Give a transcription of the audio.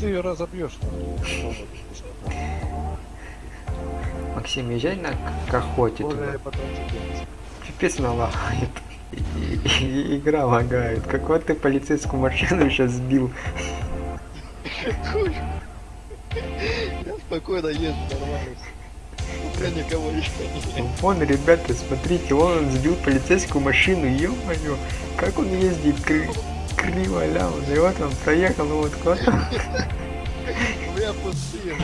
Ты ее разобьешь. Максим, езжай на к- к охоте Боже, туда. Пипец налагает. Игра лагает. Как вот ты полицейскую машину сейчас сбил. Я спокойно езжу, нормально. Я никого еще не Вон, ребята, смотрите, он сбил полицейскую машину, ё-моё, как он ездит кри- криво ляво, и вот он проехал, вот куда-то. У меня пустые.